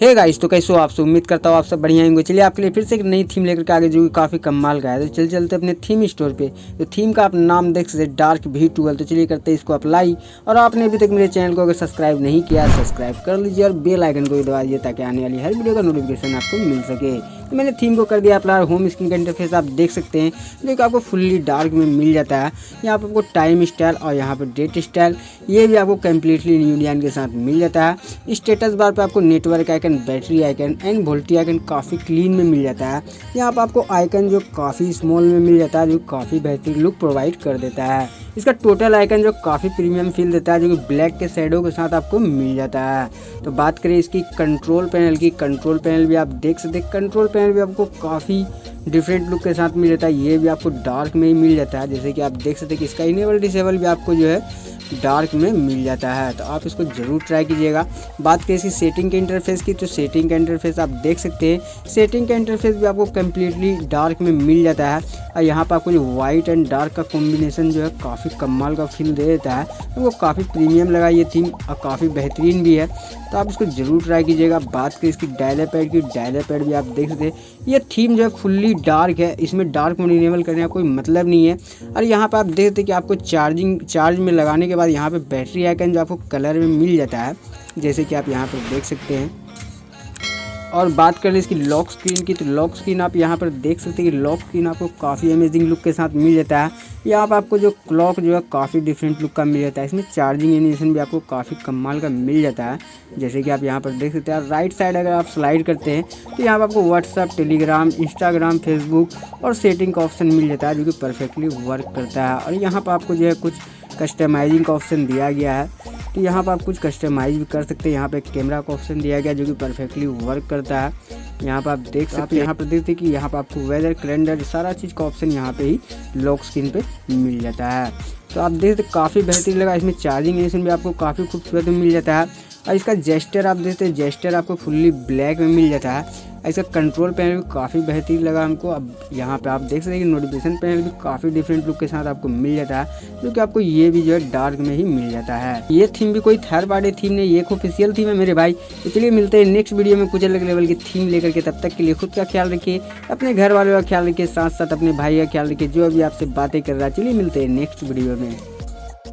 Hey guys तो कैसे हो आप सब? उम्मीद करता हूँ आप सब बढ़िया होंगे। चलिए, आपके लिए फिर से एक नई थीम लेकर के आगे जो कि काफ़ी कमाल का है। तो चल चलते अपने थीम स्टोर पे। तो थीम का आप नाम देख सकते डार्क भी टूवेल्व तो चलिए करते हैं इसको अप्लाई और आपने अभी तक मेरे चैनल को अगर सब्सक्राइब नहीं किया सब्सक्राइब कर लीजिए और बेलाइकन को भी दबा दीजिए ताकि आने वाली हर वीडियो का नोटिफिकेशन आपको मिल सके। तो मैंने थीम को कर दिया अपना होम स्क्रीन का इंटरफेस आप देख सकते हैं। जो कि आपको फुल्ली डार्क में मिल जाता है। यहाँ पर आपको टाइम स्टाइल और यहाँ पर डेट स्टाइल ये भी आपको कम्प्लीटली न्यू डिज़ाइन के साथ मिल जाता है। स्टेटस बार पर आपको network icon battery icon and VoLTE icon काफ़ी क्लीन में मिल जाता है। यहाँ पर आपको आइकन जो काफ़ी स्मॉल में मिल जाता है, जो काफ़ी बेहतरीन लुक प्रोवाइड कर देता है। इसका टोटल आइकन जो काफ़ी प्रीमियम फील देता है, जो कि ब्लैक के शेडो के साथ आपको मिल जाता है। तो बात करें इसकी कंट्रोल पैनल की कंट्रोल पैनल भी आप देख सकते हैं। कंट्रोल पैनल भी आपको काफ़ी डिफरेंट लुक के साथ मिल जाता है। ये भी आपको डार्क में ही मिल जाता है। जैसे कि आप देख सकते हैं कि इसका इनेबल डिसेबल भी आपको जो है डार्क में मिल जाता है। तो आप इसको ज़रूर ट्राई कीजिएगा। बात करें इसकी सेटिंग के इंटरफेस की तो सेटिंग का इंटरफेस आप देख सकते हैं। सेटिंग का इंटरफेस भी आपको कम्प्लीटली डार्क में मिल जाता है। और यहाँ पर आपको जो वाइट एंड डार्क का कॉम्बिनेशन जो है, काफ़ी कमाल का फील दे देता है। तो वो काफ़ी प्रीमियम लगा ये थीम और काफ़ी बेहतरीन भी है। तो आप इसको ज़रूर ट्राई कीजिएगा। बात करें इसकी डायलर पैड की डायलर पैड भी आप देख सकते हैं। ये थीम जो है फुल्ली डार्क है। इसमें डार्क मोड इनेबल करने का कोई मतलब नहीं है। और यहाँ पर आप देख सकते हैं कि आपको चार्जिंग चार्ज में लगाने के बाद यहाँ पे बैटरी आइकन जो आपको कलर में मिल जाता है, जैसे कि आप यहाँ पर देख सकते हैं। और बात कर ले इसकी लॉक स्क्रीन की तो लॉक स्क्रीन आप यहाँ पर देख सकते हैं कि लॉक स्क्रीन आपको काफ़ी अमेजिंग लुक के साथ मिल जाता है। यहाँ पर आपको जो क्लॉक जो है, काफ़ी डिफरेंट लुक का मिल जाता है। इसमें चार्जिंग एनिमेशन भी आपको काफ़ी कमाल का मिल जाता है, जैसे कि आप यहाँ पर देख सकते हैं। राइट साइड अगर आप स्लाइड करते हैं तो यहाँ पर आपको व्हाट्सअप टेलीग्राम इंस्टाग्राम फेसबुक और सेटिंग का ऑप्शन मिल जाता है, जो कि परफेक्टली वर्क करता है। और यहाँ पर आपको जो है कुछ कस्टमाइजिंग का ऑप्शन दिया गया है। तो यहाँ पर आप कुछ कस्टमाइज भी कर सकते हैं। यहाँ पर कैमरा का ऑप्शन दिया गया जो कि परफेक्टली वर्क करता है। यहाँ पर आप देख सकते हैं, यहाँ पर देखते हैं कि यहाँ पर आपको वेदर कैलेंडर सारा चीज़ का ऑप्शन यहाँ पे ही लॉक स्क्रीन पे मिल जाता है। तो आप देख सकते काफ़ी बेहतरीन लगा। इसमें चार्जिंग एडिशन भी आपको काफ़ी खूबसूरत मिल जाता है। और इसका जेस्टर आप देखते हैं जेस्टर आपको फुल्ली ब्लैक में मिल जाता है। इसका कंट्रोल पैनल भी काफ़ी बेहतरीन लगा हमको। अब यहाँ पे आप देख सकते हैं कि नोटिफिकेशन पैनल भी काफ़ी डिफरेंट लुक के साथ आपको मिल जाता है, जो कि आपको ये भी जो है डार्क में ही मिल जाता है। ये थीम भी कोई थर्ड पार्टी थीम नहीं एक ऑफिशियल थीम है मेरे भाई। चलिए मिलते हैं नेक्स्ट वीडियो में कुछ अलग लेवल की थीम लेकर के। तब तक के लिए खुद का ख्याल रखिए, अपने घर वालों का ख्याल रखिए साथ साथ अपने भाई का ख्याल रखिए, जो अभी आपसे बातें कर रहा है। चलिए मिलते हैं नेक्स्ट वीडियो में।